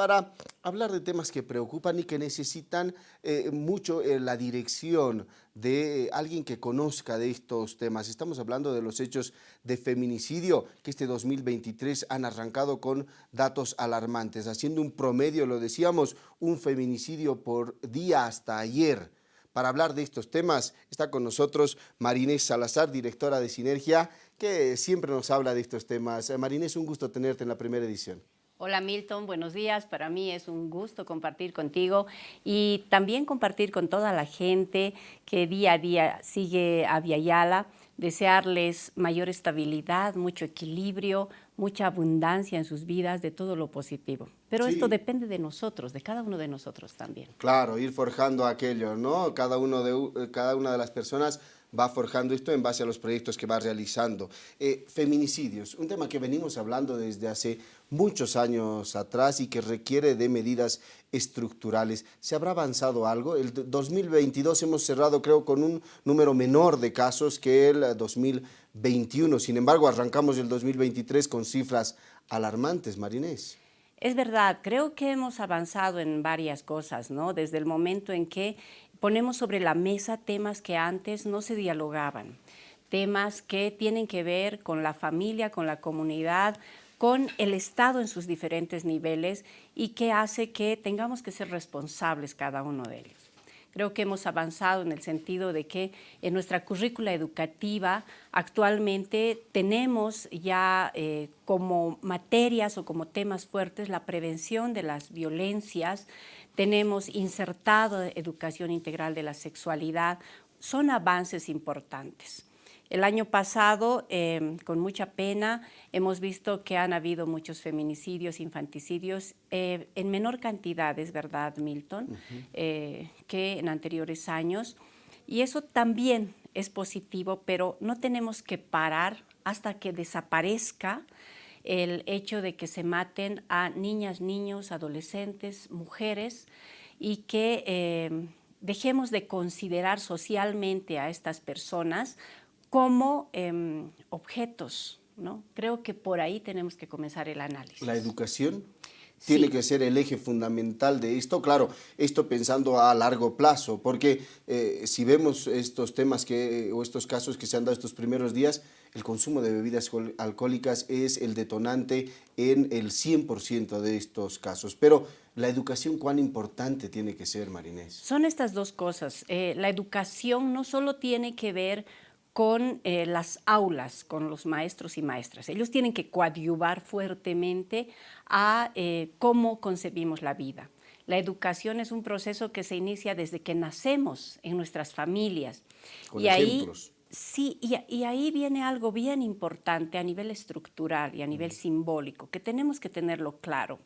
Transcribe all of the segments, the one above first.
para hablar de temas que preocupan y que necesitan eh, mucho eh, la dirección de alguien que conozca de estos temas. Estamos hablando de los hechos de feminicidio que este 2023 han arrancado con datos alarmantes, haciendo un promedio, lo decíamos, un feminicidio por día hasta ayer. Para hablar de estos temas está con nosotros Marinés Salazar, directora de Sinergia, que siempre nos habla de estos temas. Marinés, un gusto tenerte en la primera edición. Hola Milton, buenos días. Para mí es un gusto compartir contigo y también compartir con toda la gente que día a día sigue a Viayala, desearles mayor estabilidad, mucho equilibrio, mucha abundancia en sus vidas, de todo lo positivo. Pero esto depende de nosotros, de cada uno de nosotros también. Claro, ir forjando aquello, ¿no? Cada, uno de, eh, cada una de las personas va forjando esto en base a los proyectos que va realizando. Eh, feminicidios, un tema que venimos hablando desde hace muchos años atrás y que requiere de medidas estructurales. ¿Se habrá avanzado algo? El 2022 hemos cerrado creo con un número menor de casos que el 2021. Sin embargo, arrancamos el 2023 con cifras alarmantes, Marinés. Es verdad, creo que hemos avanzado en varias cosas, ¿no? Desde el momento en que ponemos sobre la mesa temas que antes no se dialogaban, temas que tienen que ver con la familia, con la comunidad, con el Estado en sus diferentes niveles y que hace que tengamos que ser responsables cada uno de ellos. Creo que hemos avanzado en el sentido de que en nuestra currícula educativa actualmente tenemos ya eh, como materias o como temas fuertes la prevención de las violencias, tenemos insertado educación integral de la sexualidad, son avances importantes. El año pasado, em, con mucha pena, hemos visto que han habido muchos feminicidios, infanticidios, eh, en menor cantidad, es verdad, Milton, eh, que en anteriores años. Y eso también es positivo, pero no tenemos que parar hasta que desaparezca el hecho de que se maten a niñas, niños, adolescentes, mujeres y que em, dejemos de considerar socialmente a estas personas como em, objetos. ¿no? Creo que por ahí tenemos que comenzar el análisis. ¿La educación? tiene que ser el eje fundamental de esto. Claro, esto pensando a largo plazo, porque eh, si vemos estos temas que, o estos casos que se han dado estos primeros días, el consumo de bebidas alcohólicas es el detonante en el 100% de estos casos. Pero la educación, ¿cuán importante tiene que ser, Marinés? Son estas dos cosas. Eh, la educación no solo tiene que ver con eh, las aulas, con los maestros y maestras. Ellos tienen que coadyuvar fuertemente a eh, cómo concebimos la vida. La educación es un proceso que se inicia desde que nacemos en nuestras familias. Con y ejemplos. Ahí, sí, y, ahí viene algo bien importante a nivel estructural y a nivel simbólico, que tenemos que tenerlo claro.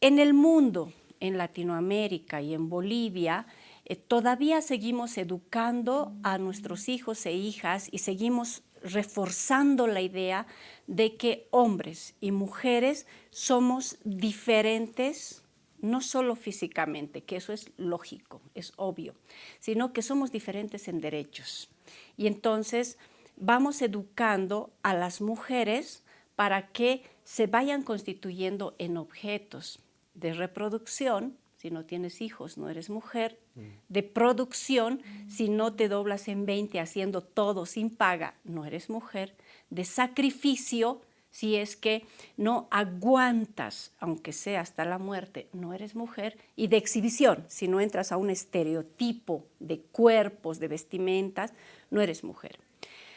En el mundo, en Latinoamérica y en Bolivia, eh, todavía seguimos educando a nuestros hijos e hijas y seguimos reforzando la idea de que hombres y mujeres somos diferentes, no solo físicamente, que eso es lógico, es obvio, sino que somos diferentes en derechos. Y entonces vamos educando a las mujeres para que se vayan constituyendo en objetos de reproducción si no tienes hijos, no eres mujer, de producción, si no te doblas en 20 haciendo todo sin paga, no eres mujer, de sacrificio, si es que no aguantas, aunque sea hasta la muerte, no eres mujer, y de exhibición, si no entras a un estereotipo de cuerpos, de vestimentas, no eres mujer.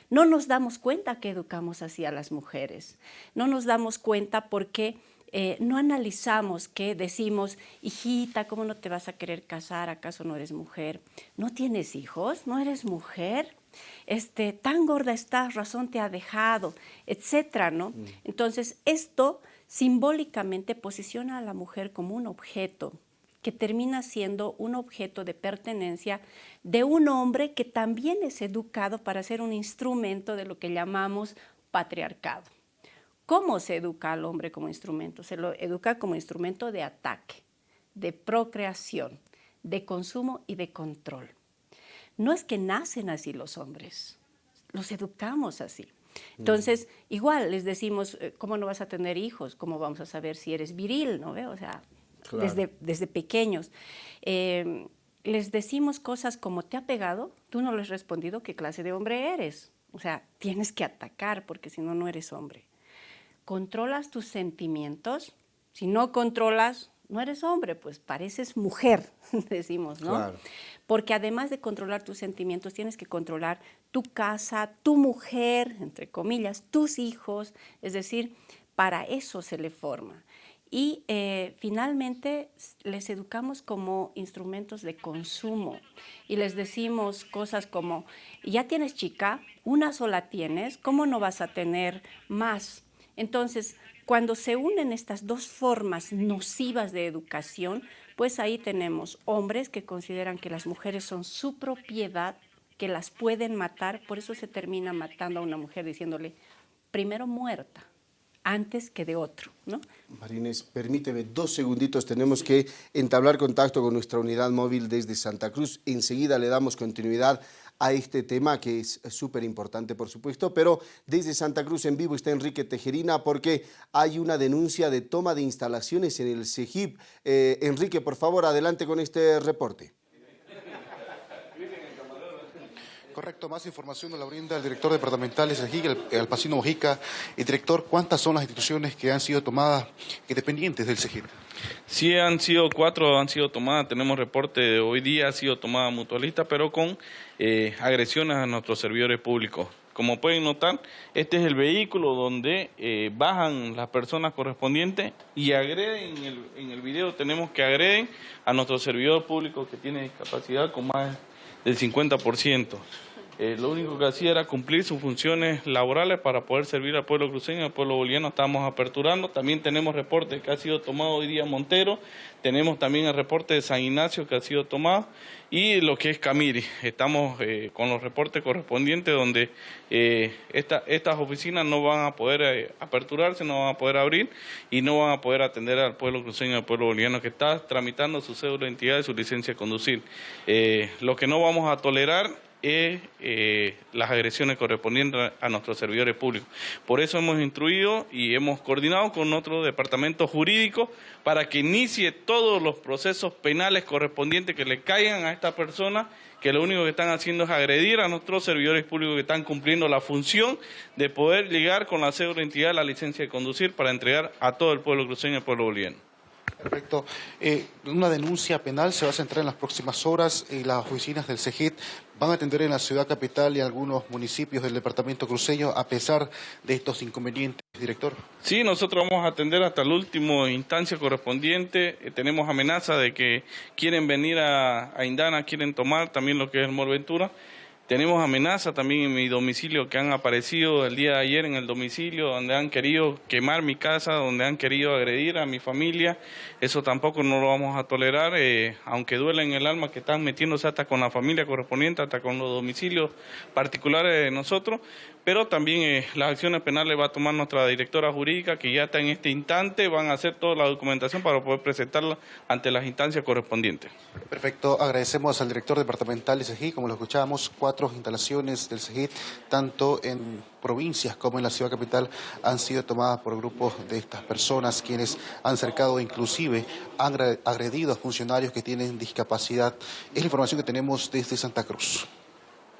No nos damos cuenta que educamos así a las mujeres, no nos damos cuenta porque eh, no analizamos que decimos, hijita, ¿cómo no te vas a querer casar? ¿Acaso no eres mujer? ¿No tienes hijos? ¿No eres mujer? Este, tan gorda estás, razón te ha dejado, etcétera, ¿no? Mm. Entonces, esto simbólicamente posiciona a la mujer como un objeto que termina siendo un objeto de pertenencia de un hombre que también es educado para ser un instrumento de lo que llamamos patriarcado. ¿Cómo se educa al hombre como instrumento? Se lo educa como instrumento de ataque, de procreación, de consumo y de control. No es que nacen así los hombres, los educamos así. Entonces, igual les decimos, eh, ¿cómo no vas a tener hijos? ¿Cómo vamos a saber si eres viril? ¿no? O sea, desde, desde pequeños. Eh, les decimos cosas como, ¿te ha pegado? Tú no le has respondido qué clase de hombre eres. O sea, tienes que atacar porque si no, no eres hombre. ¿Controlas tus sentimientos? Si no controlas, no eres hombre, pues pareces mujer, decimos, ¿no? Porque además de controlar tus sentimientos, tienes que controlar tu casa, tu mujer, entre comillas, tus hijos, es decir, para eso se le forma. Y eh, finalmente les educamos como instrumentos de consumo y les decimos cosas como, ya tienes chica, una sola tienes, ¿cómo no vas a tener más? Entonces, cuando se unen estas dos formas nocivas de educación, pues ahí tenemos hombres que consideran que las mujeres son su propiedad, que las pueden matar, por eso se termina matando a una mujer diciéndole, primero muerta, antes que de otro. ¿no? Marines, permíteme dos segunditos, tenemos que entablar contacto con nuestra unidad móvil desde Santa Cruz. Enseguida le damos continuidad a este tema que es súper importante, por supuesto, pero desde Santa Cruz en vivo está Enrique Tejerina porque hay una denuncia de toma de instalaciones en el CEGIP. Eh, Enrique, por favor, adelante con este reporte. Correcto, más información nos la brinda el director departamental de CEGIP, el, Alpacino Mojica. Y director, ¿cuántas son las instituciones que han sido tomadas dependientes del CEGIP? Sí, han sido cuatro, han sido tomadas. Tenemos reporte hoy día, ha sido tomada mutualista, pero con eh, agresiones a nuestros servidores públicos. Como pueden notar, este es el vehículo donde eh, bajan las personas correspondientes y agreden, en el, en el video tenemos que agreden a nuestro servidor público que tiene discapacidad con más del 50%. Eh, lo único que hacía era cumplir sus funciones laborales para poder servir al pueblo cruceño, al pueblo boliviano. Estamos aperturando. También tenemos reporte que ha sido tomado hoy día Montero. Tenemos también el reporte de San Ignacio que ha sido tomado. Y lo que es Camiri. Estamos eh, con los reportes correspondientes donde eh, estas oficinas no van a poder aperturarse, no van a poder abrir y no van a poder atender al pueblo cruceño, al pueblo boliviano que está tramitando su cédula de identidad y su licencia de conducir. lo que no vamos a tolerar eh, las agresiones correspondientes a nuestros servidores públicos. Por eso hemos instruido y hemos coordinado con otro departamento jurídico para que inicie todos los procesos penales correspondientes que le caigan a esta persona, que lo único que están haciendo es agredir a nuestros servidores públicos que están cumpliendo la función de poder llegar con la cédula de identidad la licencia de conducir para entregar a todo el pueblo cruceño y el pueblo boliviano. Perfecto. Eh, una denuncia penal se va a centrar en las próximas horas y las oficinas del CEGIT van a atender en la ciudad capital y algunos municipios del departamento cruceño a pesar de estos inconvenientes, director. Sí, nosotros vamos a atender hasta la última instancia correspondiente. Eh, tenemos amenaza de que quieren venir a, a Indana, quieren tomar también lo que es el Morventura. Tenemos amenazas también en mi domicilio que han aparecido el día de ayer en el domicilio, donde han querido quemar mi casa, donde han querido agredir a mi familia. Eso tampoco no lo vamos a tolerar, eh, aunque duele en el alma que están metiéndose hasta con la familia correspondiente, hasta con los domicilios particulares de nosotros. Pero también eh, las acciones penales va a tomar nuestra directora jurídica, que ya está en este instante, van a hacer toda la documentación para poder presentarla ante las instancias correspondientes. Perfecto, agradecemos al director departamental de CEGI, como lo escuchábamos, instalaciones del CEGIT, tanto en provincias como en la ciudad capital, han sido tomadas por grupos de estas personas, quienes han cercado inclusive han agredido a funcionarios que tienen discapacidad. Es la información que tenemos desde Santa Cruz.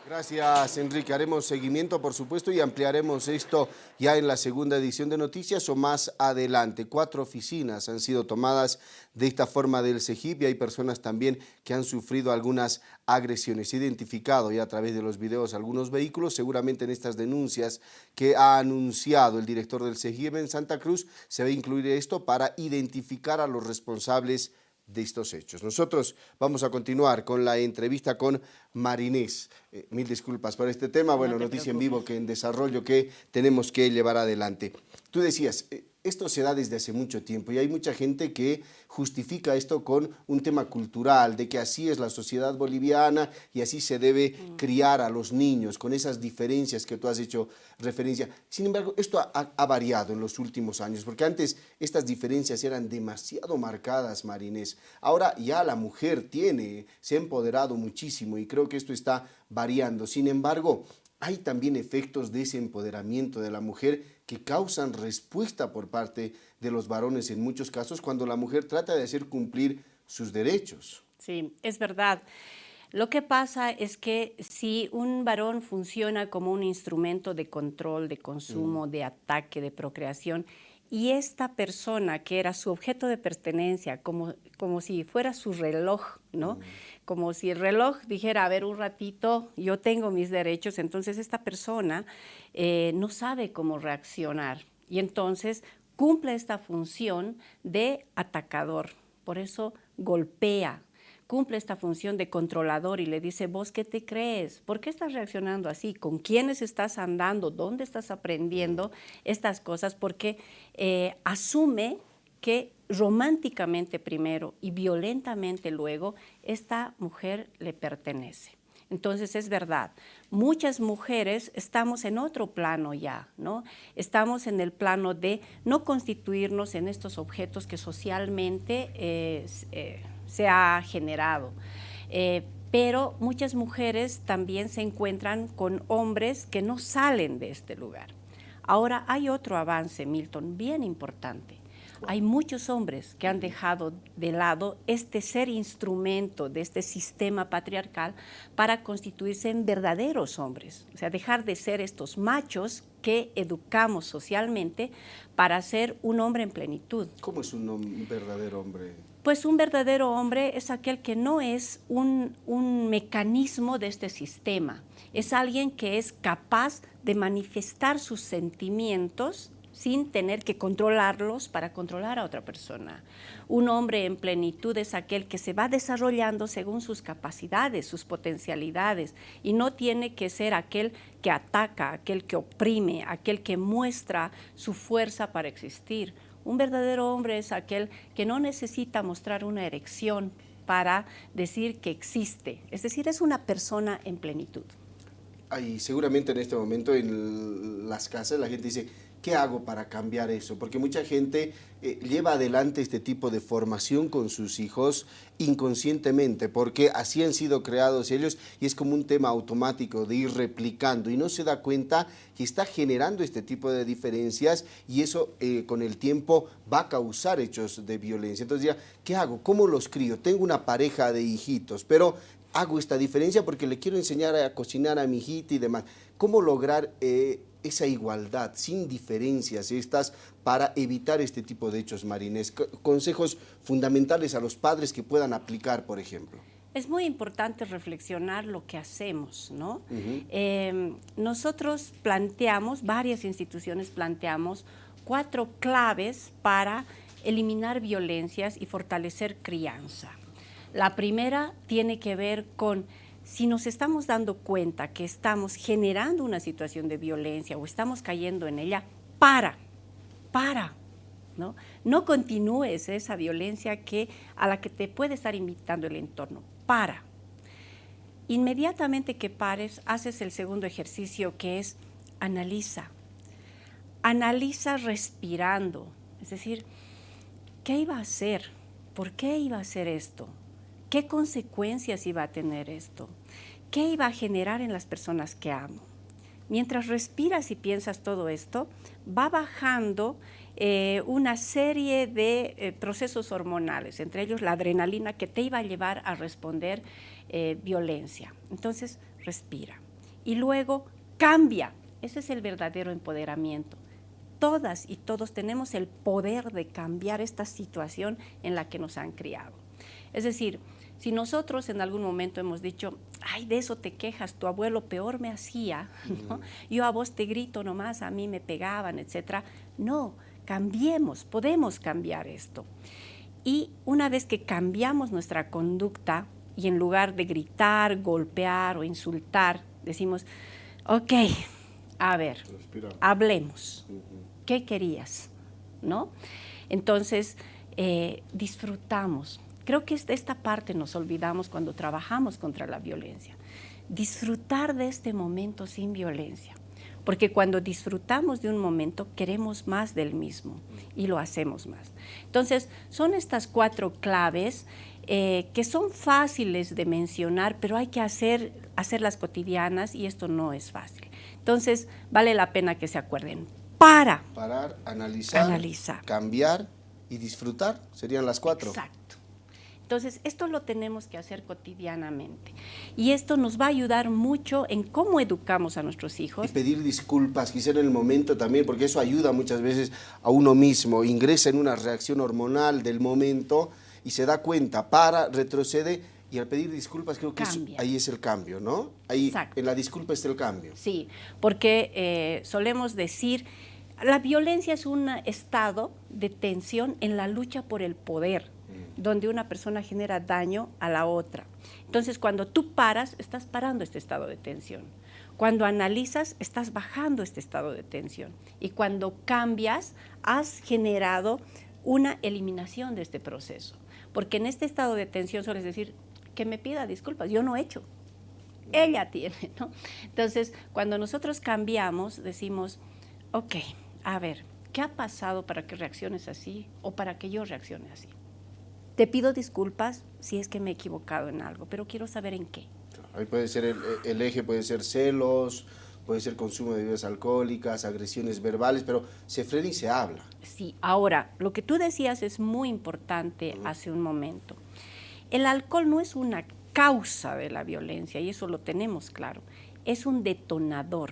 Gracias, Enrique. Haremos seguimiento, por supuesto, y ampliaremos esto ya en la segunda edición de Noticias o más adelante. Cuatro oficinas han sido tomadas de esta forma del CEGIP y hay personas también que han sufrido algunas agresiones. Identificado ya a través de los videos algunos vehículos, seguramente en estas denuncias que ha anunciado el director del CEGIP en Santa Cruz, se va a incluir esto para identificar a los responsables de estos hechos. Nosotros vamos a continuar con la entrevista con Marinés. Eh, mil disculpas por este tema, bueno, noticia en vivo que en desarrollo que tenemos que llevar adelante. Tú decías, eh, esto se da desde hace mucho tiempo y hay mucha gente que justifica esto con un tema cultural, de que así es la sociedad boliviana y así se debe mm. criar a los niños, con esas diferencias que tú has hecho referencia. Sin embargo, esto ha, variado en los últimos años, porque antes estas diferencias eran demasiado marcadas, Marinés. Ahora ya la mujer tiene, se ha empoderado muchísimo y creo que esto está variando. Sin embargo, hay también efectos de ese empoderamiento de la mujer que causan respuesta por parte de los varones en muchos casos cuando la mujer trata de hacer cumplir sus derechos. Sí, es verdad. Lo que pasa es que si un varón funciona como un instrumento de control, de consumo, mm. de ataque, de procreación, y esta persona que era su objeto de pertenencia, como, como si fuera su reloj, ¿no? Mm. Como si el reloj dijera, a ver, un ratito, yo tengo mis derechos, entonces esta persona eh, no sabe cómo reaccionar y entonces cumple esta función de atacador, por eso golpea, cumple esta función de controlador y le dice, vos qué te crees, por qué estás reaccionando así, con quiénes estás andando, dónde estás aprendiendo estas cosas, porque eh, asume que románticamente primero y violentamente luego esta mujer le pertenece. Entonces es verdad, muchas mujeres estamos en otro plano ya, ¿no? Estamos en el plano de no constituirnos en estos objetos que socialmente eh, eh, se ha generado. Eh, pero muchas mujeres también se encuentran con hombres que no salen de este lugar. Ahora hay otro avance, Milton, bien importante. Hay muchos hombres que han dejado de lado este ser instrumento de este sistema patriarcal para constituirse en verdaderos hombres, o sea, dejar de ser estos machos que educamos socialmente para ser un hombre en plenitud. ¿Cómo es un verdadero hombre? Pues un verdadero hombre es aquel que no es un, un, mecanismo de este sistema, es alguien que es capaz de manifestar sus sentimientos sin tener que controlarlos para controlar a otra persona. Un hombre en plenitud es aquel que se va desarrollando según sus capacidades, sus potencialidades, y no tiene que ser aquel que ataca, aquel que oprime, aquel que muestra su fuerza para existir. Un verdadero hombre es aquel que no necesita mostrar una erección para decir que existe, es decir, es una persona en plenitud. Seguramente en este momento en las casas la gente dice, ¿Qué hago para cambiar eso? Porque mucha gente eh, lleva adelante este tipo de formación con sus hijos inconscientemente, porque así han sido creados ellos y es como un tema automático de ir replicando y no se da cuenta que está generando este tipo de diferencias y eso eh, con el tiempo va a causar hechos de violencia. Entonces ya, ¿qué hago? ¿Cómo los crío? Tengo una pareja de hijitos, pero hago esta diferencia porque le quiero enseñar a cocinar a mi hijita y demás. ¿Cómo lograr eh, esa igualdad, sin diferencias estas, para evitar este tipo de hechos marines? Consejos fundamentales a los padres que puedan aplicar, por ejemplo. Es muy importante reflexionar lo que hacemos, ¿no? Em, nosotros planteamos, varias instituciones planteamos cuatro claves para eliminar violencias y fortalecer crianza. La primera tiene que ver con si nos estamos dando cuenta que estamos generando una situación de violencia o estamos cayendo en ella, para, para, ¿no? No continúes esa violencia que, a la que te puede estar invitando el entorno, para. Inmediatamente que pares, haces el segundo ejercicio que es analiza. Analiza respirando, es decir, ¿qué iba a hacer? ¿Por qué iba a hacer esto? ¿Qué consecuencias iba a tener esto? ¿Qué iba a generar en las personas que amo? Mientras respiras y piensas todo esto, va bajando eh, una serie de eh, procesos hormonales, entre ellos la adrenalina que te iba a llevar a responder eh, violencia. Entonces, respira. Y luego cambia. Ese es el verdadero empoderamiento. Todas y todos tenemos el poder de cambiar esta situación en la que nos han criado. Es decir, si nosotros en algún momento hemos dicho, ay, de eso te quejas, tu abuelo peor me hacía, yo a vos te grito nomás, a mí me pegaban, etc. No, cambiemos, podemos cambiar esto. Y una vez que cambiamos nuestra conducta y en lugar de gritar, golpear o insultar, decimos, ok, a ver, hablemos, ¿qué querías? ¿No? Entonces, eh, disfrutamos, Creo que de esta parte nos olvidamos cuando trabajamos contra la violencia. Disfrutar de este momento sin violencia. Porque cuando disfrutamos de un momento, queremos más del mismo y lo hacemos más. Entonces, son estas cuatro claves eh, que son fáciles de mencionar, pero hay que hacer, hacerlas cotidianas y esto no es fácil. Entonces, vale la pena que se acuerden. Para. Parar, analizar, Analizar. cambiar y disfrutar. Serían las cuatro. Exacto. Entonces, esto lo tenemos que hacer cotidianamente. Y esto nos va a ayudar mucho en cómo educamos a nuestros Y hijos. pedir disculpas, quizá en el momento también, porque eso ayuda muchas veces a uno mismo. Ingresa en una reacción hormonal del momento y se da cuenta, para, retrocede y al pedir disculpas creo que eso- ahí es el cambio, ¿no? Ahí Exacto. en la disculpa está el cambio. Sí, porque eh, solemos decir, la violencia es un estado de tensión en la lucha por el poder, donde una persona genera daño a la otra. Entonces, cuando tú paras, estás parando este estado de tensión. Cuando analizas, estás bajando este estado de tensión. Y cuando cambias, has generado una eliminación de este proceso. Porque en este estado de tensión sueles decir, que me pida disculpas, yo no he hecho, ella tiene, ¿no? Entonces, cuando nosotros cambiamos, decimos, ok, a ver, ¿qué ha pasado para que reacciones así o para que yo reaccione así? Te pido disculpas si es que me he equivocado en algo, pero quiero saber en qué. Ahí puede ser el, el eje, puede ser celos, puede ser consumo de bebidas alcohólicas, agresiones verbales, pero se frena y se habla. Sí, ahora, lo que tú decías es muy importante hace un momento. El alcohol no es una causa de la violencia, y eso lo tenemos claro, es un detonador.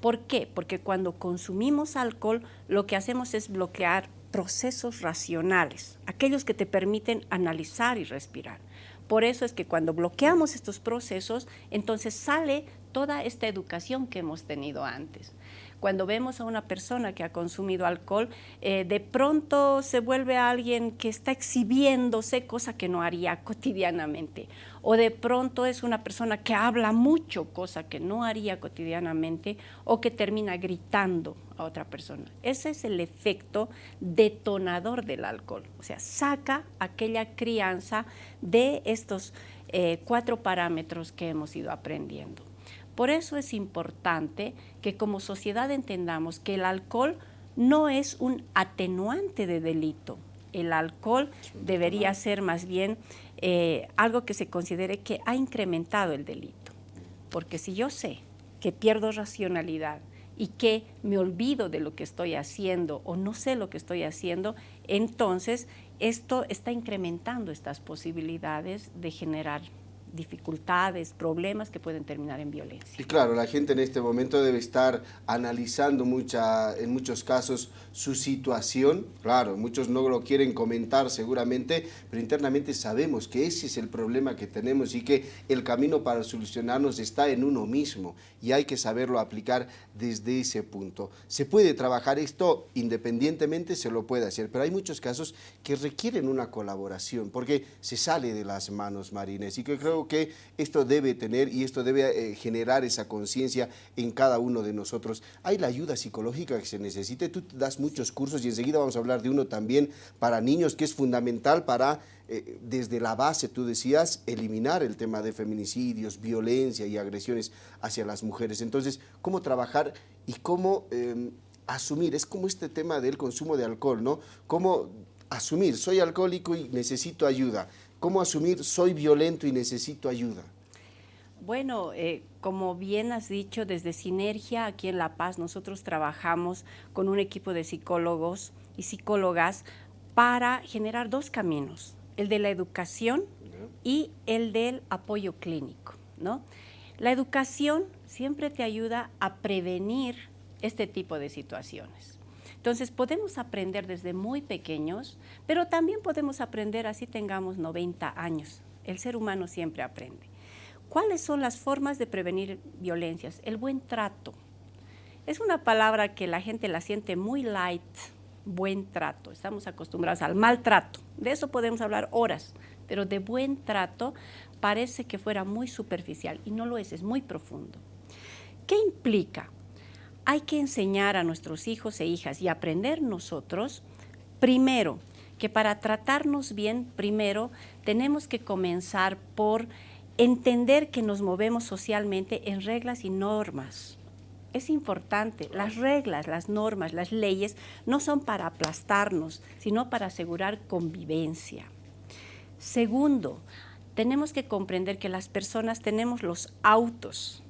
¿Por qué? Porque cuando consumimos alcohol, lo que hacemos es bloquear procesos racionales, aquellos que te permiten analizar y respirar. Por eso es que cuando bloqueamos estos procesos, entonces sale toda esta educación que hemos tenido antes. Cuando vemos a una persona que ha consumido alcohol, eh, de pronto se vuelve alguien que está exhibiéndose, cosa que no haría cotidianamente. O de pronto es una persona que habla mucho, cosa que no haría cotidianamente, o que termina gritando a otra persona. Ese es el efecto detonador del alcohol. O sea, saca aquella crianza de estos eh, cuatro parámetros que hemos ido aprendiendo. Por eso es importante que como sociedad entendamos que el alcohol no es un atenuante de delito. El alcohol debería ser más bien eh, algo que se considere que ha incrementado el delito. Porque si yo sé que pierdo racionalidad y que me olvido de lo que estoy haciendo o no sé lo que estoy haciendo, entonces esto está incrementando estas posibilidades de generar dificultades, problemas que pueden terminar en violencia. Y claro, la gente en este momento debe estar analizando mucha, en muchos casos su situación. Claro, muchos no lo quieren comentar seguramente, pero internamente sabemos que ese es el problema que tenemos y que el camino para solucionarnos está en uno mismo y hay que saberlo aplicar desde ese punto. Se puede trabajar esto independientemente, se lo puede hacer, pero hay muchos casos que requieren una colaboración porque se sale de las manos, Marines, y que creo que esto debe tener y esto debe eh, generar esa conciencia en cada uno de nosotros. Hay la ayuda psicológica que se necesite, tú das muchos cursos y enseguida vamos a hablar de uno también para niños que es fundamental para, eh, desde la base, tú decías, eliminar el tema de feminicidios, violencia y agresiones hacia las mujeres. Entonces, ¿cómo trabajar y cómo eh, asumir? Es como este tema del consumo de alcohol, ¿no? ¿Cómo asumir, soy alcohólico y necesito ayuda? ¿Cómo asumir, soy violento y necesito ayuda? Bueno, eh, como bien has dicho, desde Sinergia aquí en La Paz nosotros trabajamos con un equipo de psicólogos y psicólogas para generar dos caminos, el de la educación y el del apoyo clínico. ¿no? La educación siempre te ayuda a prevenir este tipo de situaciones. Entonces podemos aprender desde muy pequeños, pero también podemos aprender así tengamos 90 años. El ser humano siempre aprende. ¿Cuáles son las formas de prevenir violencias? El buen trato. Es una palabra que la gente la siente muy light, buen trato. Estamos acostumbrados al maltrato. De eso podemos hablar horas, pero de buen trato parece que fuera muy superficial y no lo es, es muy profundo. ¿Qué implica? Hay que enseñar a nuestros hijos e hijas y aprender nosotros, primero, que para tratarnos bien, primero, tenemos que comenzar por entender que nos movemos socialmente en reglas y normas. Es importante, las reglas, las normas, las leyes no son para aplastarnos, sino para asegurar convivencia. Segundo, tenemos que comprender que las personas tenemos los autos,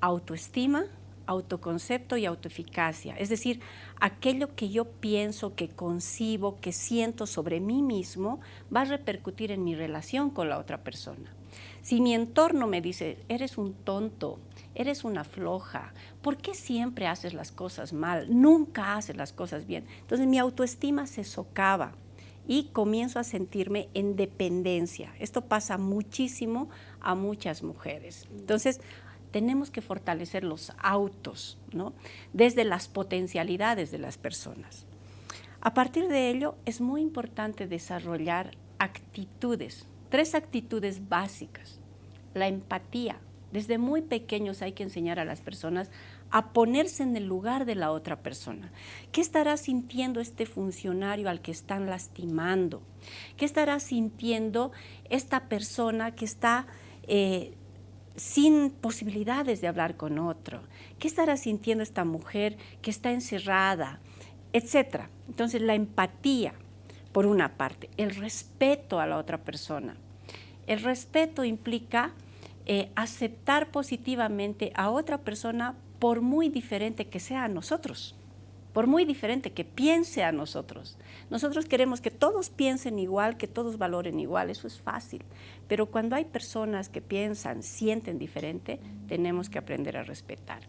autoestima, autoconcepto y autoeficacia, es decir, aquello que yo pienso, que concibo, que siento sobre mí mismo, va a repercutir en mi relación con la otra persona. Si mi entorno me dice, eres un tonto, eres una floja, ¿por qué siempre haces las cosas mal? Nunca haces las cosas bien. Entonces mi autoestima se socava y comienzo a sentirme en dependencia. Esto pasa muchísimo a muchas mujeres. Entonces, tenemos que fortalecer los autos, ¿no? desde las potencialidades de las personas. A partir de ello, es muy importante desarrollar actitudes, tres actitudes básicas. La empatía. Desde muy pequeños hay que enseñar a las personas a ponerse en el lugar de la otra persona. ¿Qué estará sintiendo este funcionario al que están lastimando? ¿Qué estará sintiendo esta persona que está eh, sin posibilidades de hablar con otro? ¿Qué estará sintiendo esta mujer que está encerrada? Etcétera. Entonces la empatía, por una parte, el respeto a la otra persona. El respeto implica eh, aceptar positivamente a otra persona por muy diferente que sea a nosotros, por muy diferente que piense a nosotros. Nosotros queremos que todos piensen igual, que todos valoren igual, eso es fácil. Pero cuando hay personas que piensan, sienten diferente, tenemos que aprender a respetar.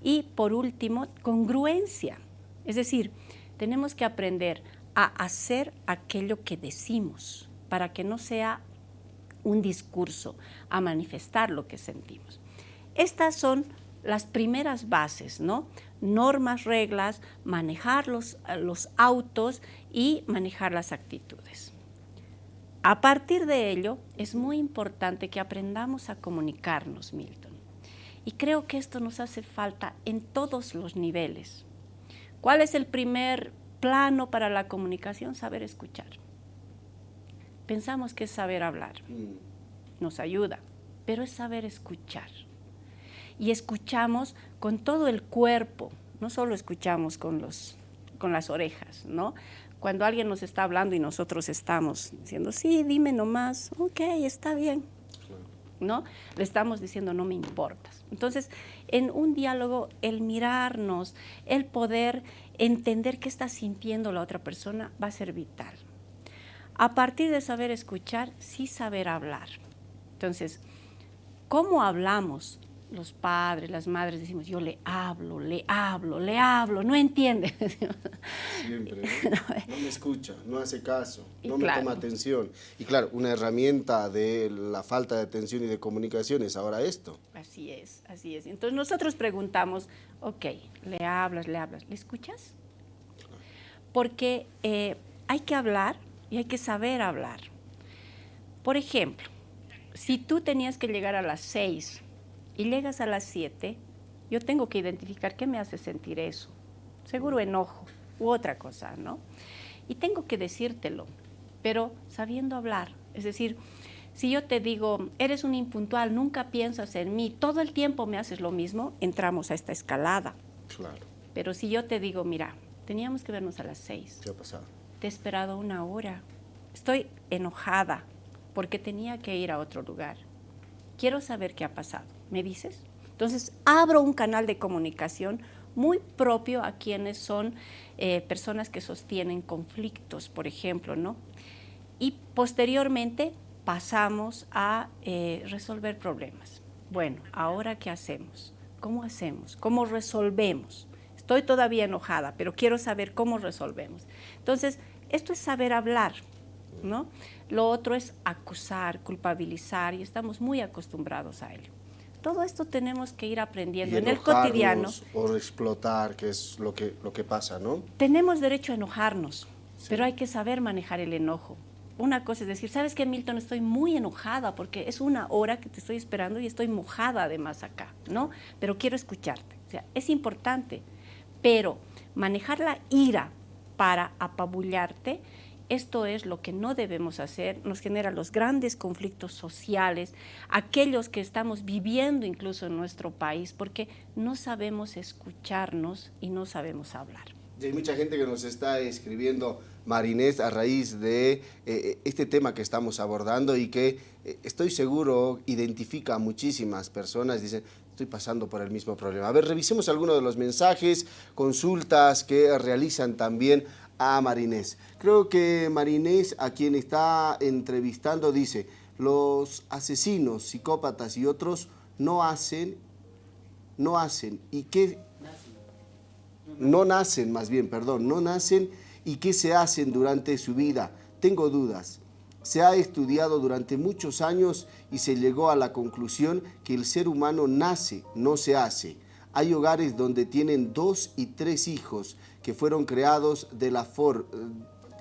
Y por último, congruencia. Es decir, tenemos que aprender a hacer aquello que decimos para que no sea un discurso, a manifestar lo que sentimos. Estas son las primeras bases, ¿no? Normas, reglas, manejar los, los autos y manejar las actitudes. A partir de ello, es muy importante que aprendamos a comunicarnos, Milton. Y creo que esto nos hace falta en todos los niveles. ¿Cuál es el primer plano para la comunicación? Saber escuchar. Pensamos que es saber hablar. Mm. Nos ayuda, pero es saber escuchar y escuchamos con todo el cuerpo, no solo escuchamos con, los, con las orejas, ¿no? Cuando alguien nos está hablando y nosotros estamos diciendo, sí, dime nomás, ok, está bien, ¿no? Le estamos diciendo, no me importas. Entonces, en un diálogo, el mirarnos, el poder entender qué está sintiendo la otra persona va a ser vital. A partir de saber escuchar, sí saber hablar. Entonces, ¿cómo hablamos? Los padres, las madres decimos, yo le hablo, le hablo, le hablo, no entiende. Siempre, ¿no? me escucha, no hace caso, no me toma atención. Y claro, una herramienta de la falta de atención y de comunicación es ahora esto. Así es, así es. Entonces nosotros preguntamos, ok, le hablas, le hablas, ¿le escuchas? Porque eh, hay que hablar y hay que saber hablar. Por ejemplo, si tú tenías que llegar a las seis y llegas a las 7, yo tengo que identificar qué me hace sentir eso. Seguro enojo u otra cosa, ¿no? Y tengo que decírtelo, pero sabiendo hablar. Es decir, si yo te digo, eres un impuntual, nunca piensas en mí, todo el tiempo me haces lo mismo, entramos a esta escalada. Claro. Pero si yo te digo, mira, teníamos que vernos a las 6. ¿Qué ha pasado? Te he esperado una hora. Estoy enojada porque tenía que ir a otro lugar. Quiero saber qué ha pasado ¿me dices? Entonces, abro un canal de comunicación muy propio a quienes son eh, personas que sostienen conflictos, por ejemplo, ¿no? Y posteriormente pasamos a eh, resolver problemas. Bueno, ¿ahora qué hacemos? ¿Cómo hacemos? ¿Cómo resolvemos? Estoy todavía enojada, pero quiero saber cómo resolvemos. Entonces, esto es saber hablar, ¿no? Lo otro es acusar, culpabilizar, y estamos muy acostumbrados a ello. Todo esto tenemos que ir aprendiendo en el cotidiano. O explotar, que es lo que, lo que pasa, ¿no? Tenemos derecho a enojarnos, pero hay que saber manejar el enojo. Una cosa es decir, ¿sabes qué, Milton? Estoy muy enojada porque es una hora que te estoy esperando y estoy mojada además acá, ¿no? Pero quiero escucharte. O sea, es importante, pero manejar la ira para apabullarte esto es lo que no debemos hacer, nos genera los grandes conflictos sociales, aquellos que estamos viviendo incluso en nuestro país, porque no sabemos escucharnos y no sabemos hablar. Y hay mucha gente que nos está escribiendo, Marinés, a raíz de eh, eh, este tema que estamos abordando y que eh, estoy seguro identifica a muchísimas personas. Dicen, estoy pasando por el mismo problema. A ver, revisemos algunos de los mensajes, consultas que realizan también a Marinés. Creo que Marinés, a quien está entrevistando, dice, los asesinos, psicópatas y otros no hacen, no hacen, y qué... No nacen, más bien, perdón, no nacen y qué se hacen durante su vida. Tengo dudas. Se ha estudiado durante muchos años y se llegó a la conclusión que el ser humano nace, no se hace. Hay hogares donde tienen dos y tres hijos que fueron creados de la,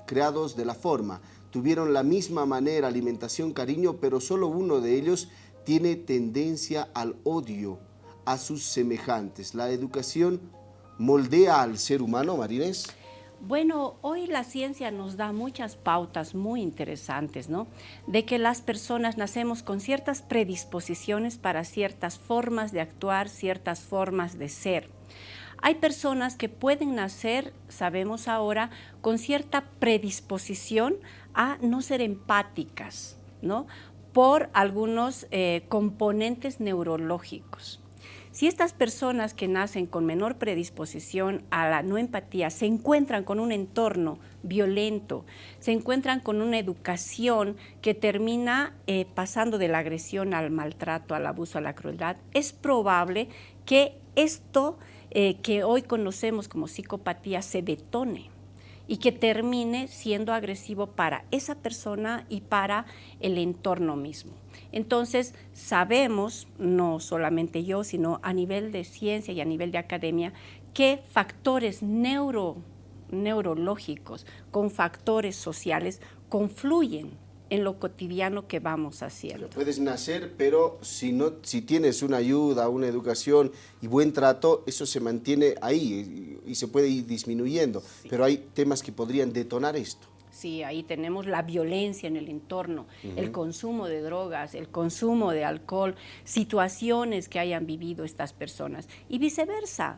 creados de la forma. Tuvieron la misma manera, alimentación, cariño, pero solo uno de ellos tiene tendencia al odio a sus semejantes. La educación moldea al ser humano, Marinés. Bueno, hoy la ciencia nos da muchas pautas muy interesantes, ¿no? De que las personas nacemos con ciertas predisposiciones para ciertas formas de actuar, ciertas formas de ser. Hay personas que pueden nacer, sabemos ahora, con cierta predisposición a no ser empáticas, ¿no? Por algunos eh, componentes neurológicos. Si estas personas que nacen con menor predisposición a la no empatía se encuentran con un entorno violento, se encuentran con una educación que termina eh, pasando de la agresión al maltrato, al abuso, a la crueldad, es probable que esto eh, que hoy conocemos como psicopatía se detone y que termine siendo agresivo para esa persona y para el entorno mismo. Entonces, sabemos, no solamente yo, sino a nivel de ciencia y a nivel de academia, que factores neurológicos con factores sociales confluyen en lo cotidiano que vamos haciendo. puedes nacer, pero si, no, si tienes una ayuda, una educación y buen trato, eso se mantiene ahí y, se puede ir disminuyendo. Pero hay temas que podrían detonar esto. Sí, ahí tenemos la violencia en el entorno, el consumo de drogas, el consumo de alcohol, situaciones que hayan vivido estas personas y viceversa.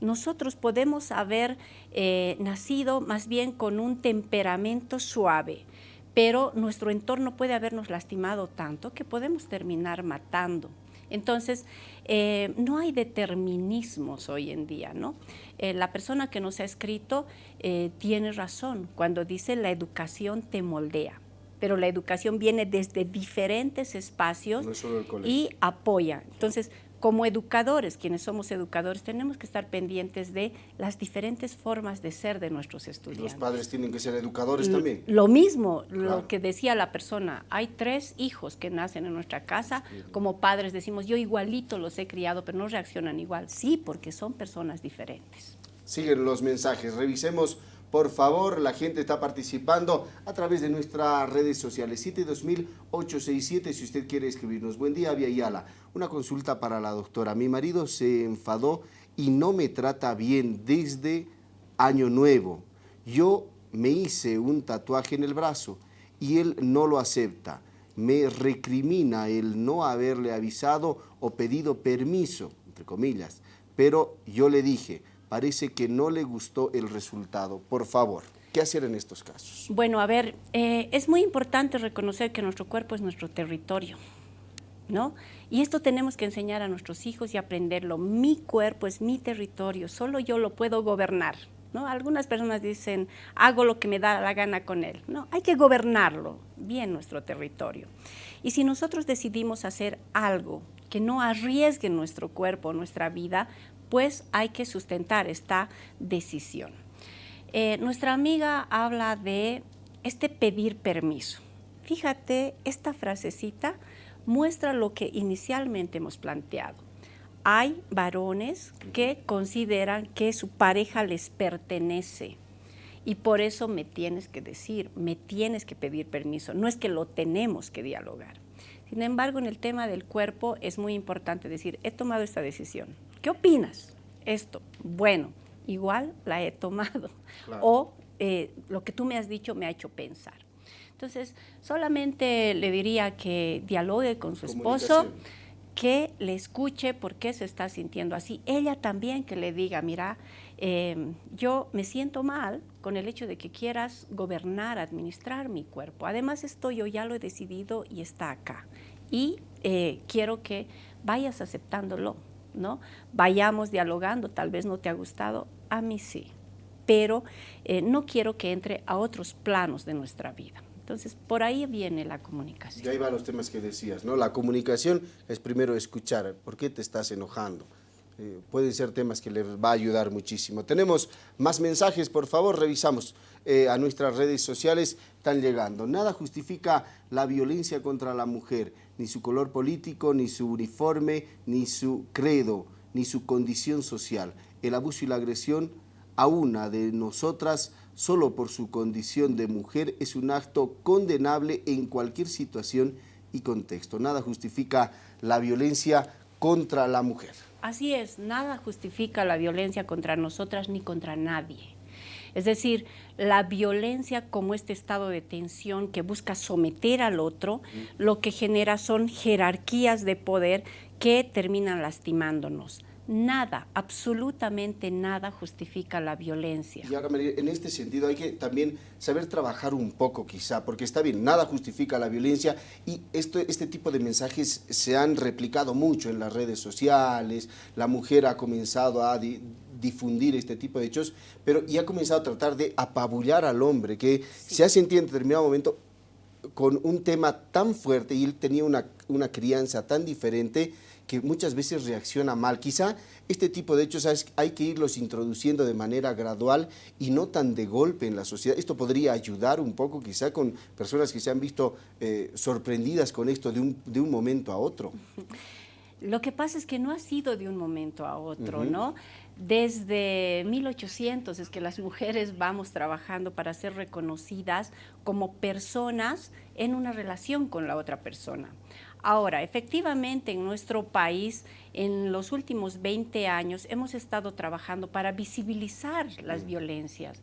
Nosotros podemos haber eh, nacido más bien con un temperamento suave, pero nuestro entorno puede habernos lastimado tanto que podemos terminar matando. Entonces, eh, no hay determinismos hoy en día, ¿no? Eh, la persona que nos ha escrito eh, tiene razón cuando dice la educación te moldea pero la educación viene desde diferentes espacios y apoya. Entonces, como educadores, quienes somos educadores, tenemos que estar pendientes de las diferentes formas de ser de nuestros estudiantes. Los padres tienen que ser educadores también. Lo mismo, lo que decía la persona, hay tres hijos que nacen en nuestra casa, como padres decimos, yo igualito los he criado, pero no reaccionan igual. Sí, porque son personas diferentes. Siguen los mensajes, revisemos por favor, la gente está participando a través de nuestras redes sociales. 72867 si usted quiere escribirnos. Buen día, Via Yala. Una consulta para la doctora. Mi marido se enfadó y no me trata bien desde año nuevo. Yo me hice un tatuaje en el brazo y él no lo acepta. Me recrimina el no haberle avisado o pedido permiso, entre comillas. Pero yo le dije, parece que no le gustó el resultado. Por favor, ¿qué hacer en estos casos? Bueno, a ver, eh, es muy importante reconocer que nuestro cuerpo es nuestro territorio, ¿no? Y esto tenemos que enseñar a nuestros hijos y aprenderlo. Mi cuerpo es mi territorio, solo yo lo puedo gobernar. ¿No? Algunas personas dicen, hago lo que me da la gana con él. No, hay que gobernarlo bien nuestro territorio. Y si nosotros decidimos hacer algo que no arriesgue nuestro cuerpo, nuestra vida, pues hay que sustentar esta decisión. Eh, nuestra amiga habla de este pedir permiso. Fíjate, esta frasecita muestra lo que inicialmente hemos planteado. Hay varones que consideran que su pareja les pertenece y por eso me tienes que decir, me tienes que pedir permiso, no es que lo tenemos que dialogar. Sin embargo, en el tema del cuerpo es muy importante decir, he tomado esta decisión, ¿qué opinas? Esto, bueno, igual la he tomado. O eh, lo que tú me has dicho me ha hecho pensar. Entonces, solamente le diría que dialogue con su esposo, que le escuche por qué se está sintiendo así. Ella también que le diga, mira, em, yo me siento mal con el hecho de que quieras gobernar, administrar mi cuerpo. Además, esto yo ya lo he decidido y está acá. Y eh, quiero que vayas aceptándolo ¿no? Vayamos dialogando, tal vez no te ha gustado, a mí sí, pero eh, no quiero que entre a otros planos de nuestra vida. Entonces, por ahí viene la comunicación. Y ahí van los temas que decías, ¿no? La comunicación es primero escuchar, ¿por qué te estás enojando? Eh, pueden ser temas que les va a ayudar muchísimo. Tenemos más mensajes, por favor, revisamos eh, a nuestras redes sociales, están llegando. Nada justifica la violencia contra la mujer, ni su color político, ni su uniforme, ni su credo, ni su condición social. El abuso y la agresión a una de nosotras solo por su condición de mujer es un acto condenable en cualquier situación y contexto. Nada justifica la violencia contra la mujer. Así es, nada justifica la violencia contra nosotras ni contra nadie. Es decir, la violencia como este estado de tensión que busca someter al otro, lo que genera son jerarquías de poder que terminan lastimándonos nada, absolutamente nada justifica la violencia. Y ahora, en este sentido hay que también saber trabajar un poco quizá, porque está bien, nada justifica la violencia y esto, este tipo de mensajes se han replicado mucho en las redes sociales, la mujer ha comenzado a difundir este tipo de hechos, pero y ha comenzado a tratar de apabullar al hombre, que se ha sentido en determinado momento con un tema tan fuerte y él tenía una, una crianza tan diferente, que muchas veces reacciona mal. Quizá este tipo de hechos hay que irlos introduciendo de manera gradual y no tan de golpe en la sociedad. Esto podría ayudar un poco quizá con personas que se han visto eh, sorprendidas con esto de un, de un momento a otro. Lo que pasa es que no ha sido de un momento a otro, ¿no? Desde 1800 es que las mujeres vamos trabajando para ser reconocidas como personas en una relación con la otra persona. Ahora, efectivamente en nuestro país en los últimos 20 años hemos estado trabajando para visibilizar las violencias.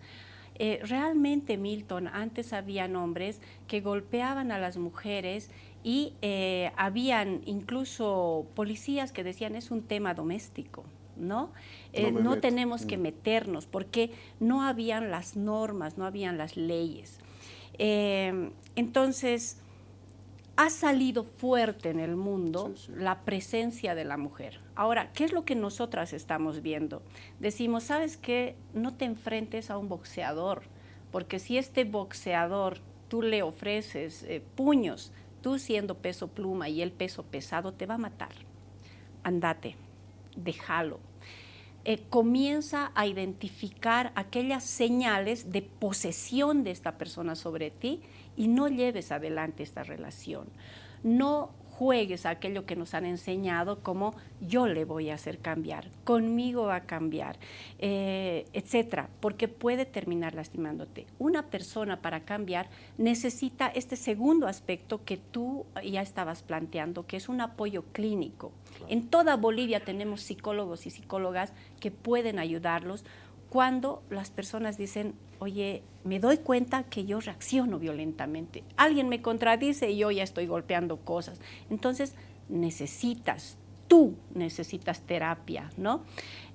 Eh, realmente, Milton, antes habían hombres que golpeaban a las mujeres y eh, habían incluso policías que decían es un tema doméstico. ¿No? Eh, no, tenemos que mm. meternos porque no habían las normas, no habían las leyes. entonces, ha salido fuerte en el mundo la presencia de la mujer. Ahora, ¿qué es lo que nosotras estamos viendo? Decimos, ¿sabes qué? No te enfrentes a un boxeador, porque si este boxeador tú le ofreces eh, puños, tú siendo peso pluma y el peso pesado, te va a matar. Andate, déjalo. Eh, comienza a identificar aquellas señales de posesión de esta persona sobre ti y no lleves adelante esta relación. No juegues a aquello que nos han enseñado como yo le voy a hacer cambiar, conmigo va a cambiar, eh, etcétera, porque puede terminar lastimándote. Una persona para cambiar necesita este segundo aspecto que tú ya estabas planteando, que es un apoyo clínico. En toda Bolivia tenemos psicólogos y psicólogas que pueden ayudarlos cuando las personas dicen, oye, me doy cuenta que yo reacciono violentamente. Alguien me contradice y yo ya estoy golpeando cosas. Entonces, necesitas, tú necesitas terapia, ¿no?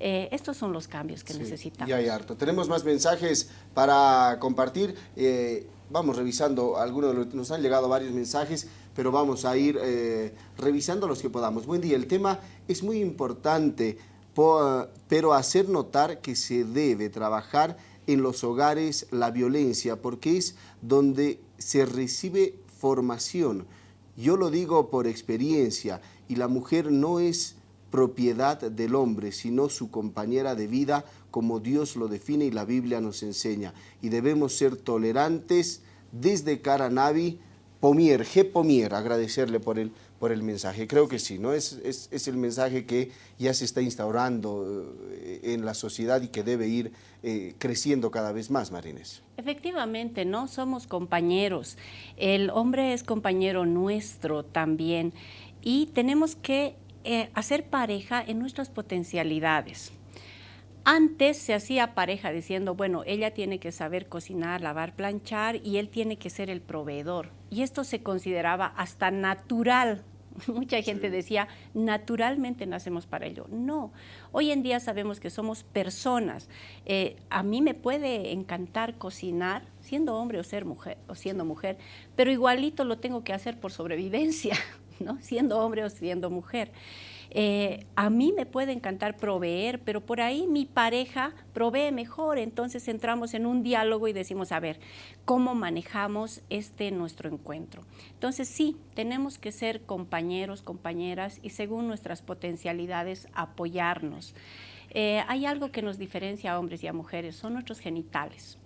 Eh, estos son los cambios que necesitamos. Y hay harto. Tenemos más mensajes para compartir. Eh, vamos revisando algunos de los, nos han llegado varios mensajes, pero vamos a ir eh, revisando los que podamos. Buen día, el tema es muy importante, pero hacer notar que se debe trabajar en los hogares la violencia, porque es donde se recibe formación. Yo lo digo por experiencia, y la mujer no es propiedad del hombre, sino su compañera de vida, como Dios lo define y la Biblia nos enseña. Y debemos ser tolerantes desde Caranavi, Pomier, G. Pomier, agradecerle por el, por el mensaje. Creo que sí, ¿no? Es, es, el mensaje que ya se está instaurando eh, en la sociedad y que debe ir eh, creciendo cada vez más, Marines. Efectivamente, ¿no? Somos compañeros. El hombre es compañero nuestro también y tenemos que eh, hacer pareja en nuestras potencialidades. Antes se hacía pareja diciendo, bueno, ella tiene que saber cocinar, lavar, planchar y él tiene que ser el proveedor. Y esto se consideraba hasta natural Mucha gente decía, naturalmente nacemos para ello. No, hoy en día sabemos que somos personas. Eh, a mí me puede encantar cocinar, siendo hombre o, ser mujer, o siendo mujer, pero igualito lo tengo que hacer por sobrevivencia, ¿no? siendo hombre o siendo mujer. Eh, a mí me puede encantar proveer, pero por ahí mi pareja provee mejor, entonces entramos en un diálogo y decimos, a ver, ¿cómo manejamos este nuestro encuentro? Entonces sí, tenemos que ser compañeros, compañeras y según nuestras potencialidades apoyarnos. Eh, hay algo que nos diferencia a hombres y a mujeres, son nuestros genitales.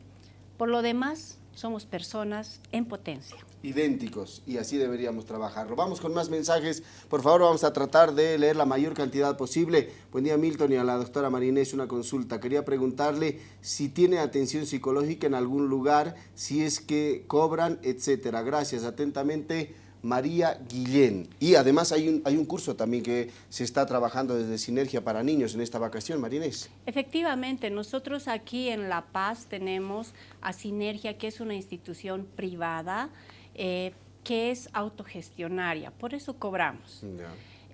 Por lo demás, somos personas en potencia. Idénticos, y así deberíamos trabajarlo. Vamos con más mensajes. Por favor, vamos a tratar de leer la mayor cantidad posible. Buen día, Milton, y a la doctora Marinés una consulta. Quería preguntarle si tiene atención psicológica en algún lugar, si es que cobran, etcétera. Gracias, atentamente. María Guillén. Y además hay un, hay un curso también que se está trabajando desde Sinergia para Niños en esta vacación, Marinés. Efectivamente, nosotros aquí en La Paz tenemos a Sinergia, que es una institución privada eh, que es autogestionaria, por eso cobramos.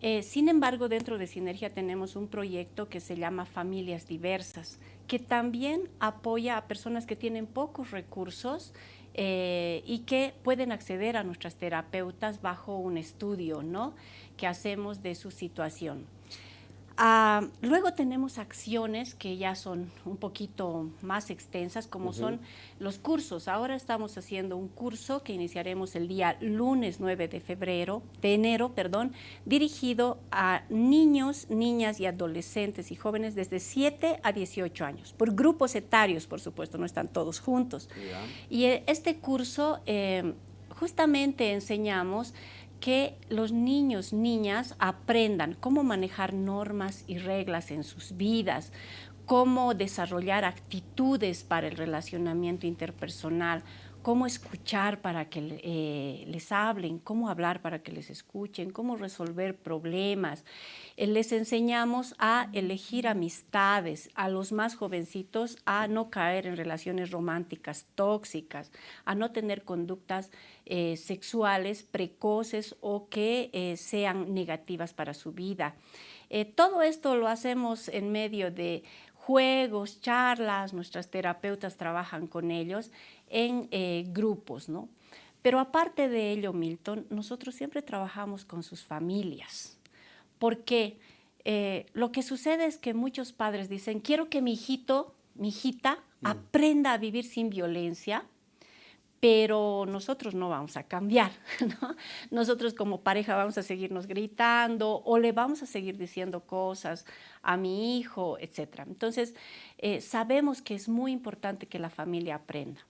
Eh, sin embargo, dentro de Sinergia tenemos un proyecto que se llama Familias Diversas, que también apoya a personas que tienen pocos recursos eh, y que pueden acceder a nuestras terapeutas bajo un estudio ¿no? que hacemos de su situación. Ah, luego tenemos acciones que ya son un poquito más extensas, como son los cursos. Ahora estamos haciendo un curso que iniciaremos el día lunes 9 de febrero, de enero, perdón, dirigido a niños, niñas y adolescentes y jóvenes desde 7 a 18 años, por grupos etarios, por supuesto, no están todos juntos. Y eh, este curso eh, justamente enseñamos que los niños, niñas aprendan cómo manejar normas y reglas en sus vidas, cómo desarrollar actitudes para el relacionamiento interpersonal, cómo escuchar para que eh, les hablen, cómo hablar para que les escuchen, cómo resolver problemas. Eh, les enseñamos a elegir amistades, a los más jovencitos a no caer en relaciones románticas tóxicas, a no tener conductas eh, sexuales precoces o que sean negativas para su vida. todo esto lo hacemos en medio de juegos, charlas, nuestras terapeutas trabajan con ellos en eh, grupos, ¿no? Pero aparte de ello, Milton, nosotros siempre trabajamos con sus familias, porque eh, lo que sucede es que muchos padres dicen, quiero que mi hijito, mi hijita, mm. aprenda a vivir sin violencia, pero nosotros no vamos a cambiar, ¿no? Nosotros como pareja vamos a seguirnos gritando o le vamos a seguir diciendo cosas a mi hijo, etc. Entonces, eh, sabemos que es muy importante que la familia aprenda.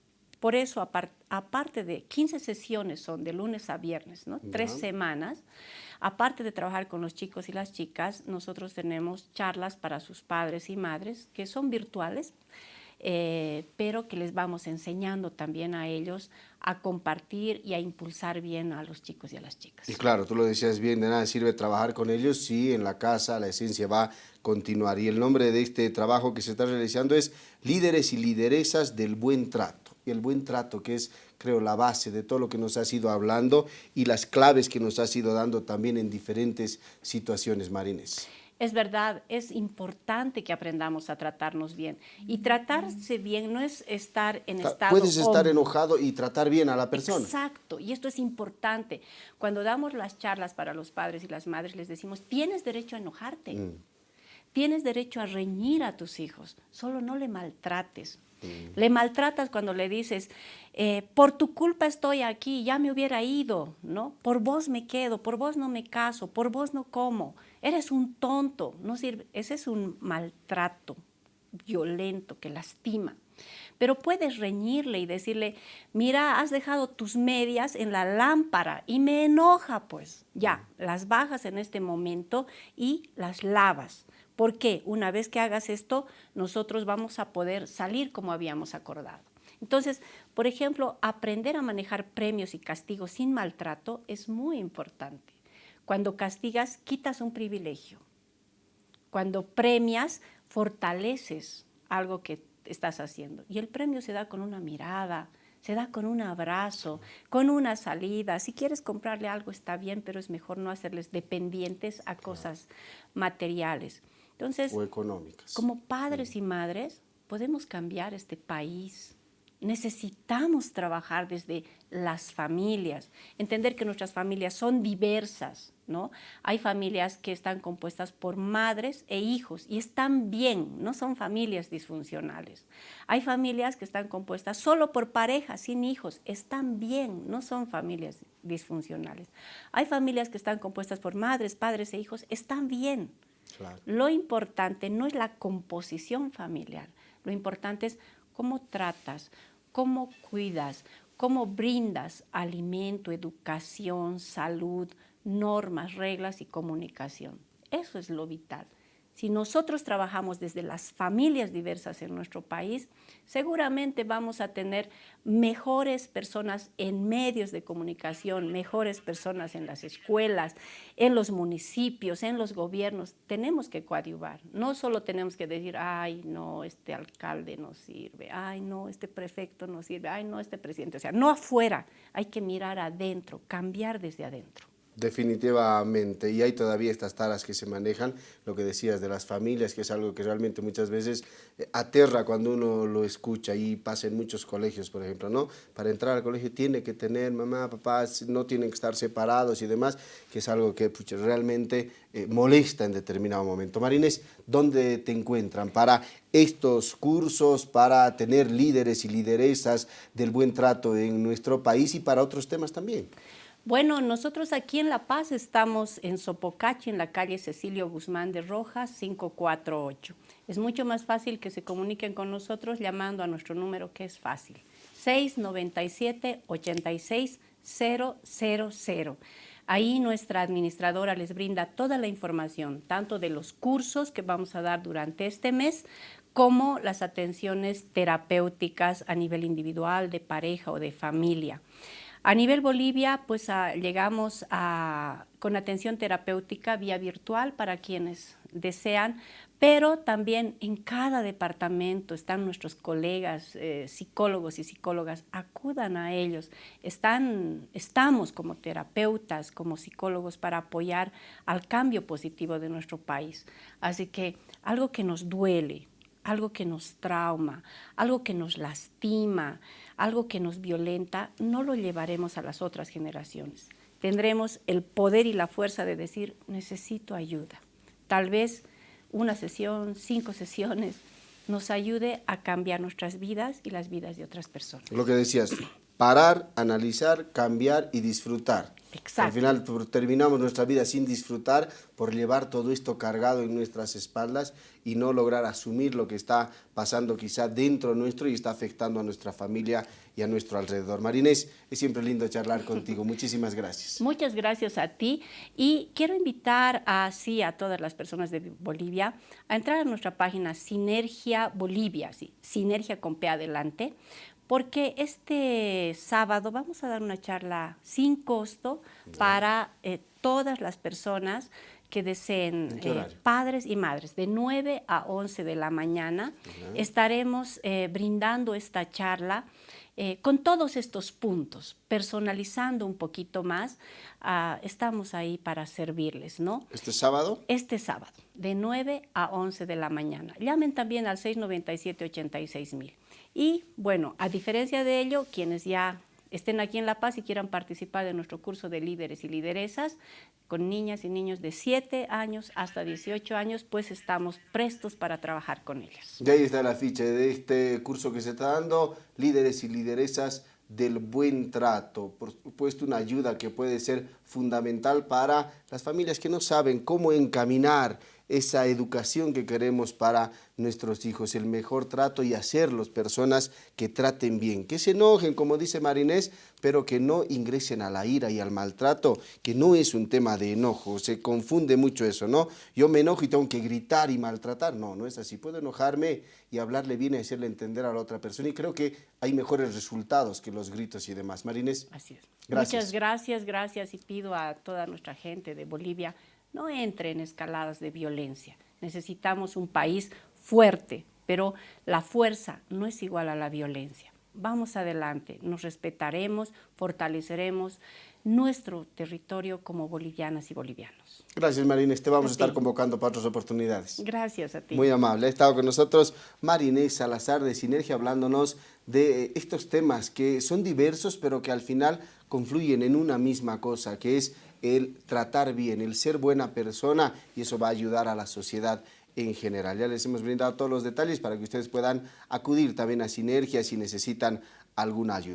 Por eso, aparte de 15 sesiones son de lunes a viernes, ¿no? Tres semanas, aparte de trabajar con los chicos y las chicas, nosotros tenemos charlas para sus padres y madres que son virtuales, eh, pero que les vamos enseñando también a ellos a compartir y a impulsar bien a los chicos y a las chicas. Y claro, tú lo decías bien, de nada sirve trabajar con ellos si en la casa la esencia va a continuar. Y el nombre de este trabajo que se está realizando es Líderes y Lideresas del Buen Trato. Y el buen trato, que es, creo, la base de todo lo que nos has ido hablando y las claves que nos has ido dando también en diferentes situaciones, Marines. Es verdad, es importante que aprendamos a tratarnos bien. Y tratarse bien no es estar en estado... Puedes estar enojado y tratar bien a la persona. Exacto, y esto es importante. Cuando damos las charlas para los padres y las madres, les decimos, tienes derecho a enojarte. Mm. Tienes derecho a reñir a tus hijos, solo no le maltrates. Le maltratas cuando le dices, eh, por tu culpa estoy aquí, ya me hubiera ido, ¿no? Por vos me quedo, por vos no me caso, por vos no como eres un tonto, no sirve. Ese es un maltrato violento que lastima. Pero puedes reñirle y decirle, mira, has dejado tus medias en la lámpara y me enoja, pues ya, las bajas en este momento y las lavas. Porque una vez que hagas esto, nosotros vamos a poder salir como habíamos acordado. Entonces, por ejemplo, aprender a manejar premios y castigos sin maltrato es muy importante. Cuando castigas, quitas un privilegio. Cuando premias, fortaleces algo que estás haciendo. Y el premio se da con una mirada, se da con un abrazo, con una salida. Si quieres comprarle algo está bien, pero es mejor no hacerles dependientes a cosas materiales. Entonces, o económicas. Como padres y madres podemos cambiar este país Necesitamos trabajar desde las familias, entender que nuestras familias son diversas, ¿no? Hay familias que están compuestas por madres e hijos y están bien, no son familias disfuncionales. Hay familias que están compuestas solo por parejas, sin hijos, están bien, no son familias disfuncionales. Hay familias que están compuestas por madres, padres e hijos, están bien. Lo importante no es la composición familiar, lo importante es cómo tratas, cómo cuidas, cómo brindas alimento, educación, salud, normas, reglas y comunicación. Eso es lo vital. Si nosotros trabajamos desde las familias diversas en nuestro país, seguramente vamos a tener mejores personas en medios de comunicación, mejores personas en las escuelas, en los municipios, en los gobiernos. Tenemos que coadyuvar. No solo tenemos que decir, ay, no, este alcalde no sirve, ay, no, este prefecto no sirve, ay, no, este presidente. O sea, no afuera, hay que mirar adentro, cambiar desde adentro. Definitivamente, y hay todavía estas taras que se manejan, lo que decías de las familias, que es algo que realmente muchas veces eh, aterra cuando uno lo escucha y pasa en muchos colegios, por ejemplo, ¿no? Para entrar al colegio tiene que tener mamá, papá, no tienen que estar separados y demás, que es algo que realmente eh, molesta en determinado momento. Marines, ¿dónde te encuentran para estos cursos, para tener líderes y lideresas del buen trato en nuestro país y para otros temas también? Bueno, nosotros aquí en La Paz estamos en Sopocachi, en la calle Cecilio Guzmán de Rojas, 548. Es mucho más fácil que se comuniquen con nosotros llamando a nuestro número que es fácil, 697-86-000. Ahí nuestra administradora les brinda toda la información, tanto de los cursos que vamos a dar durante este mes, como las atenciones terapéuticas a nivel individual, de pareja o de familia. A nivel Bolivia, pues ah, llegamos a, con atención terapéutica vía virtual para quienes desean, pero también en cada departamento están nuestros colegas, eh, psicólogos y psicólogas, acudan a ellos. Están, estamos como terapeutas, como psicólogos para apoyar al cambio positivo de nuestro país. Así que algo que nos duele, algo que nos trauma, algo que nos lastima, algo que nos violenta, no lo llevaremos a las otras generaciones. Tendremos el poder y la fuerza de decir, necesito ayuda. Tal vez una sesión, cinco sesiones, nos ayude a cambiar nuestras vidas y las vidas de otras personas. Lo que decías, parar, analizar, cambiar y disfrutar. Exacto. Al final terminamos nuestra vida sin disfrutar por llevar todo esto cargado en nuestras espaldas y no lograr asumir lo que está pasando quizá dentro nuestro y está afectando a nuestra familia y a nuestro alrededor. Marinés, es siempre lindo charlar contigo. Muchísimas gracias. Muchas gracias a ti y quiero invitar así a todas las personas de Bolivia a entrar a nuestra página Sinergia Bolivia, sí, Sinergia con P adelante, porque este sábado vamos a dar una charla sin costo para eh, todas las personas que deseen, eh, padres y madres, de 9 a 11 de la mañana. Estaremos eh, brindando esta charla con todos estos puntos, personalizando un poquito más. Ah, estamos ahí para servirles, ¿no? ¿Este sábado? Este sábado, de 9 a 11 de la mañana. Llamen también al 697-86 mil. Y bueno, a diferencia de ello, quienes ya estén aquí en La Paz y quieran participar de nuestro curso de líderes y lideresas, con niñas y niños de 7 años hasta 18 años, pues estamos prestos para trabajar con ellos. Y ahí está la ficha de este curso que se está dando, líderes y lideresas del buen trato, por supuesto una ayuda que puede ser fundamental para las familias que no saben cómo encaminar esa educación que queremos para nuestros hijos, el mejor trato y hacerlos personas que traten bien, que se enojen, como dice Marinés, pero que no ingresen a la ira y al maltrato, que no es un tema de enojo, se confunde mucho eso, ¿no? Yo me enojo y tengo que gritar y maltratar, no, no es así, puedo enojarme y hablarle bien y hacerle entender a la otra persona y creo que hay mejores resultados que los gritos y demás. Marinés. Así es. Muchas gracias, gracias y pido a toda nuestra gente de Bolivia no entre en escaladas de violencia. Necesitamos un país fuerte, pero la fuerza no es igual a la violencia. vamos adelante, nos respetaremos, fortaleceremos nuestro territorio como bolivianas y bolivianos. Gracias, Marines. Te vamos a, A estar ti. convocando para otras oportunidades. Gracias a ti. Muy amable. Ha estado con nosotros Marinés Salazar de Sinergia hablándonos de estos temas que son diversos, pero que al final confluyen en una misma cosa, que es el tratar bien, el ser buena persona y eso va a ayudar a la sociedad en general. Ya les hemos brindado todos los detalles para que ustedes puedan acudir también a Sinergia si necesitan alguna ayuda.